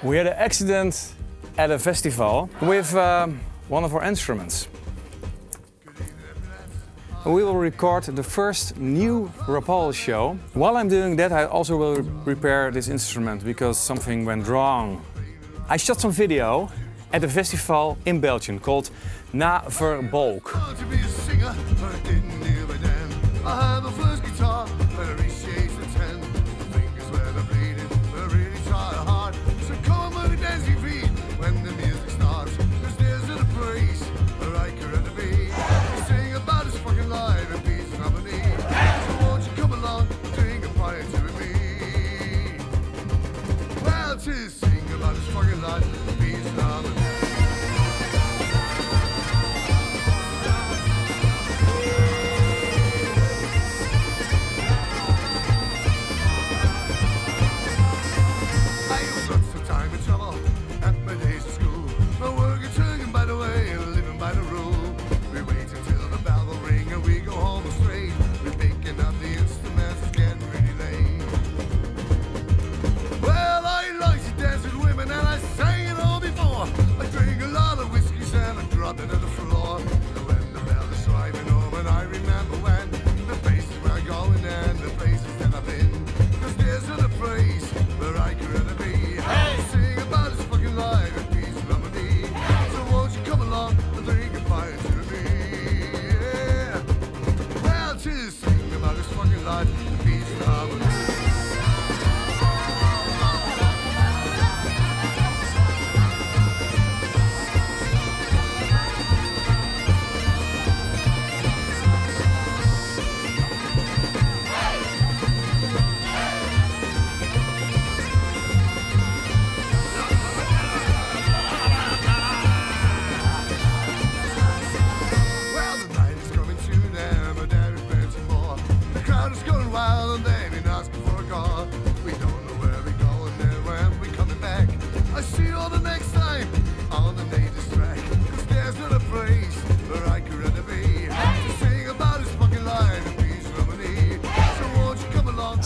We had an accident at a festival with um, one of our instruments. We will record the first new Rapalje show. While I'm doing that, I also will repair this instrument because something went wrong. I shot some video at a festival in Belgium called Na Fir Bolg.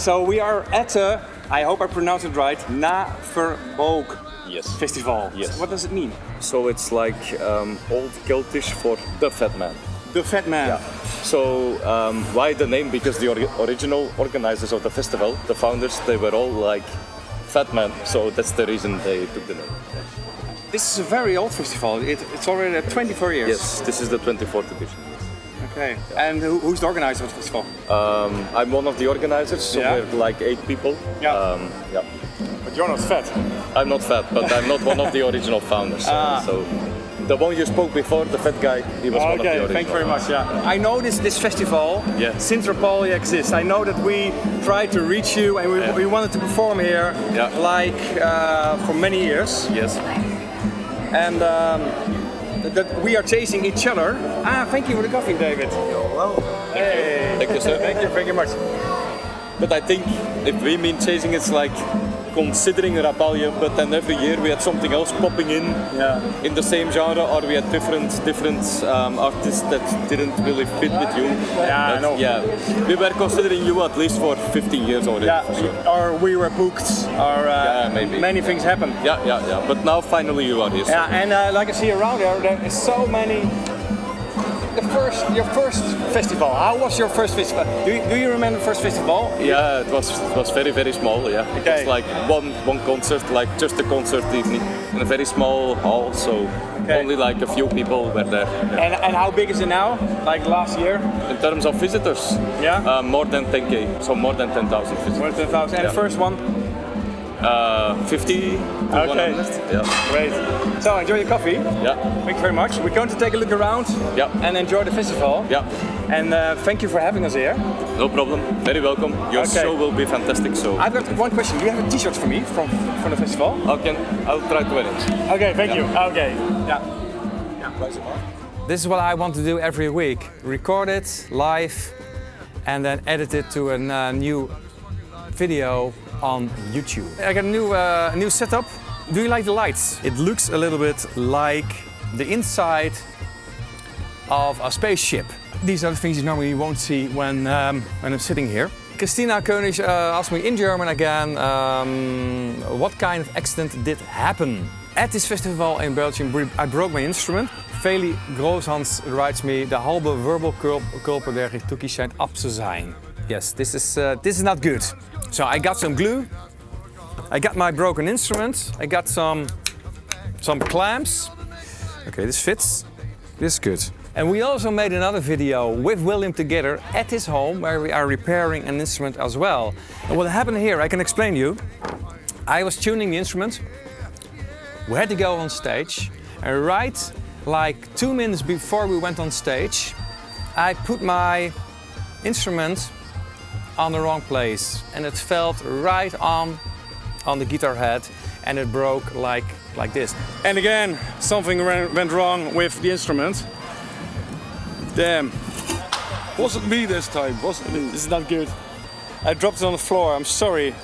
So we are at a, I hope I pronounced it right, Na Fir Bolg Yes. festival. Yes. What does it mean? So it's like um, old Celtish for the fat man. The Fat Man. Yeah. So um, why the name? Because the ori- original organizers of the festival, the founders, they were all like fat man. So that's the reason they took the name. This is a very old festival. It, it's already 24 years. Yes, this is the 24th edition. Okay. And who, who's the organizer of the festival? Um, I'm one of the organizers, so Yeah. we're like eight people. Yeah. Um, yeah. But you're not fat. I'm not fat, but I'm not one of the original founders. Ah. So the one you spoke before, the fat guy, he was one of the Okay, thank you very much. Yeah. I know this this festival Yeah. since Rapalje exists. I know that we tried to reach you and we, Yeah. we wanted to perform here Yeah. like uh, for many years. Yes. And um, that- we are chasing each other. Ah, thank you for the coffee, David. Hey. Thank you, sir. thank you very much. But I think if we mean chasing, it's like considering Rapalje, but then every year we had something else popping in Yeah. in the same genre, or we had different different um, artists that didn't really fit with you. Yeah, I know. Yeah, we were considering you at least for 15 years already. Yeah, sure. or we were booked, or uh, Yeah, maybe. many things happened. Yeah, yeah, yeah. But now finally you are here. so- Yeah, and uh, like I see around there, there is so many. The first, your first festival. How was your first festival? Do you, do you remember the first festival? Yeah, it was it was very very small. Yeah, it was like one one concert, like just a concert evening in a very small hall. So Okay. only like a few people were there. Yeah. And, and how big is it now? Like last year? In terms of visitors, Yeah? uh, more than 10k, so more than 10,000 visitors. More than 1,000. And the first one? Uh, 50 to Okay. 100. Yeah, Great. So enjoy your coffee. yeah, Thank you very much. We're going to take a look around yeah, and enjoy the festival. yeah. And uh, thank you for having us here. No problem. Very welcome. Your Okay. show will be fantastic. So I've got one question. Do you have a t-shirt for me from, from the festival? I can. I'll try to wear it. Okay, thank you. Okay. Yeah. This is what I want to do every week. Record it live and then edit it to a uh, new video on YouTube. I got a new, uh, new setup. Do you like the lights? It looks a little bit like the inside of a spaceship. These are the things you normally won't see when, um, when I'm sitting here. Christina König uh, asked me in German again, um, what kind of accident did happen? At this festival in Belgium, I broke my instrument. Feli Grooshans writes me, de halve wirbelkulper der Gituki schijnt ab te zijn. Yes, this is, uh, this is not good. So I got some glue, I got my broken instrument, I got some, some clamps. Okay, this fits, this is good. And we also made another video with William together at his home where we are repairing an instrument as well. And what happened here, I can explain you. I was tuning the instrument, we had to go on stage, and right like two minutes before we went on stage, I put my instrument on the wrong place and it felt right on on the guitar head and it broke like like this. And again, something went wrong with the instrument. Damn. Wasn't me this time, wasn't me. This is not good. I dropped it on the floor, I'm sorry.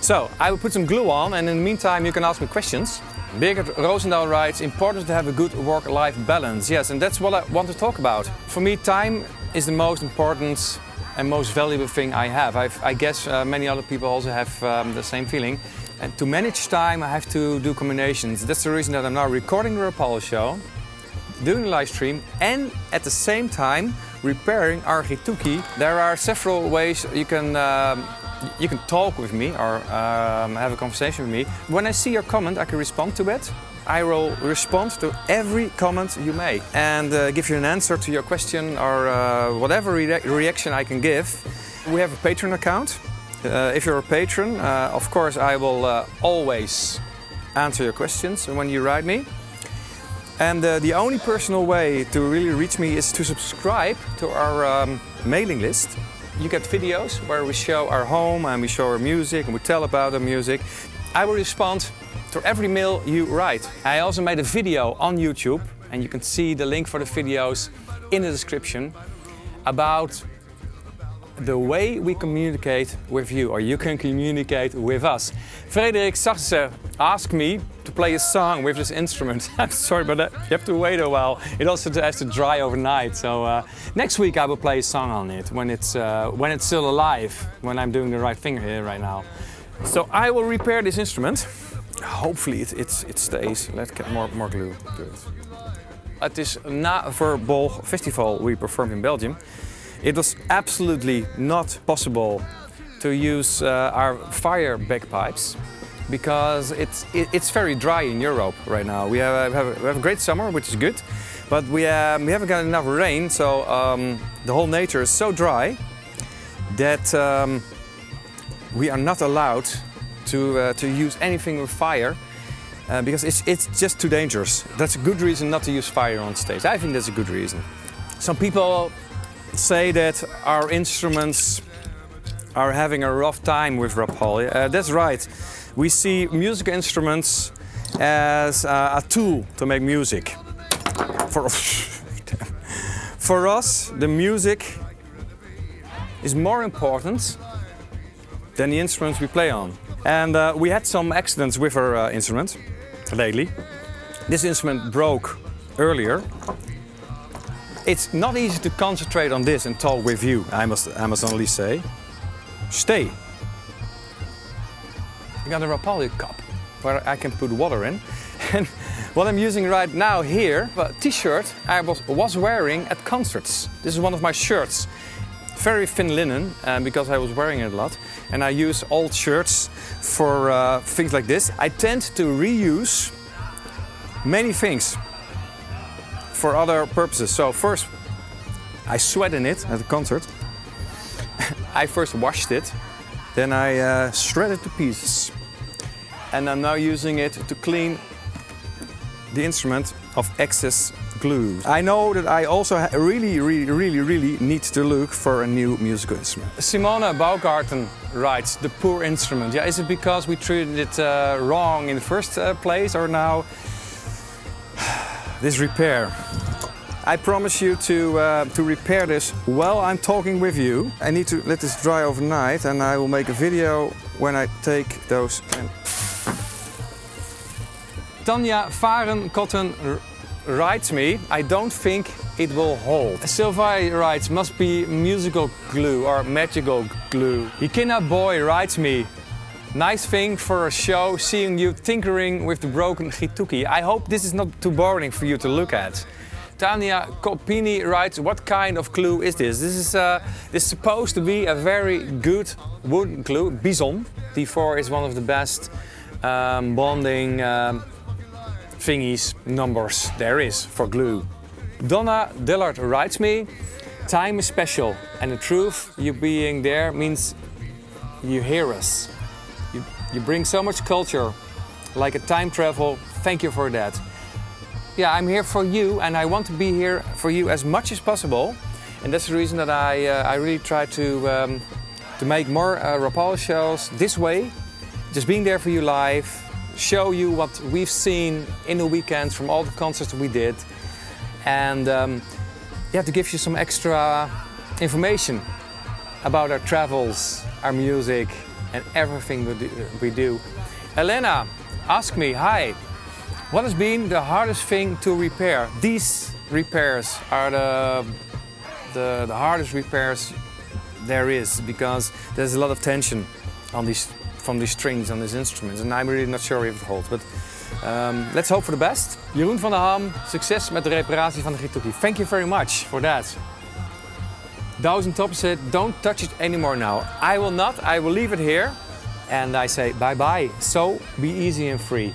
So, I will put some glue on and in the meantime you can ask me questions. Birgit Roosendaal writes, important to have a good work-life balance. Yes, and that's what I want to talk about. For me, time is the most important and most valuable thing I have. I've, i guess uh, many other people also have um, the same feeling. And to manage time, I have to do combinations. That's the reason that I'm now recording the Rapalje show, doing a live stream, and at the same time repairing our Gituki. There are several ways you can um, you can talk with me or um, have a conversation with me. When I see your comment, I can respond to it. I will respond to every comment you make and uh, give you an answer to your question or uh, whatever re reaction I can give. We have a Patreon account. Uh, if you're a patron, uh, of course I will uh, always answer your questions when you write me. And uh, the only personal way to really reach me is to subscribe to our um, mailing list. You get videos where we show our home and we show our music and we tell about our music. I will respond to every mail you write. I also made a video on YouTube and you can see the link for the videos in the description about the way we communicate with you, or you can communicate with us. Frederik Sarse asked me to play a song with this instrument. I'm sorry, but you have to wait a while. It also has to dry overnight. So uh, next week I will play a song on it when it's uh, when it's still alive, when I'm doing the right thing here right now. So I will repair this instrument. Hopefully it, it, it stays. Let's get more, more glue to it. Het is na Festival we performed in Belgium. It was absolutely not possible to use uh, our fire bagpipes because it's, it, it's very dry in Europe right now. We have, have, we have a great summer, which is good, but we, um, we haven't got enough rain, so um, the whole nature is so dry that um, we are not allowed to, uh, to use anything with fire uh, because it's, it's just too dangerous. That's a good reason not to use fire on stage. I think that's a good reason. Some people say that our instruments are having a rough time with Rapalje. Uh, that's right. We see music instruments as uh, a tool to make music. For, for us, the music is more important than the instruments we play on. And uh, we had some accidents with our uh, instrument lately. This instrument broke earlier it's not easy to concentrate on this and talk with you, I must, I must only say. Stay. I got a Rapalje cup where I can put water in. And what I'm using right now here, a t-shirt I was, was wearing at concerts. This is one of my shirts. Very thin linen, um, because I was wearing it a lot. And I use old shirts for uh, things like this. I tend to reuse many things for other purposes. So first, I sweat in it at the concert. I first washed it, then I uh, shredded to pieces. And I'm now using it to clean the instrument of excess glue. I know that I also really, really, really, really need to look for a new musical instrument. Simona Baugarten writes, the poor instrument. Yeah, is it because we treated it uh, wrong in the first uh, place or now this repair. I promise you to, uh, to repair this while I'm talking with you. I need to let this dry overnight and I will make a video when I take those. Tanya Varenkotten writes me, I don't think it will hold. Sylvie writes, must be musical glue or magical glue. Hikina Boy writes me, nice thing for a show seeing you tinkering with the broken Gituki. I hope this is not too boring for you to look at. Tania Copini writes, what kind of glue is this? This is, uh, this is supposed to be a very good wood glue. Bison D4 is one of the best um, bonding um, thingies, numbers there is for glue. Donna Dillard writes me, time is special and the truth, you being there means you hear us. You, you bring so much culture, like a time travel, thank you for that. Yeah, I'm here for you and I want to be here for you as much as possible. And that's the reason that I, uh, I really try to, um, to make more uh, Rapalje shows this way. Just being there for you live, show you what we've seen in the weekends from all the concerts we did. And um, yeah, to give you some extra information about our travels, our music, and everything we do. We do. Elena ask me, hi, what has been the hardest thing to repair? These repairs are the, the, the hardest repairs there is because there's a lot of tension on these, from these strings on these instruments and I'm really not sure if it holds. But um, let's hope for the best. Jeroen van der Ham, succes met de reparatie van de Gituki. Thank you very much for that. Thousand Top said, don't touch it anymore now. I will not, I will leave it here. And I say bye-bye. So be easy and free.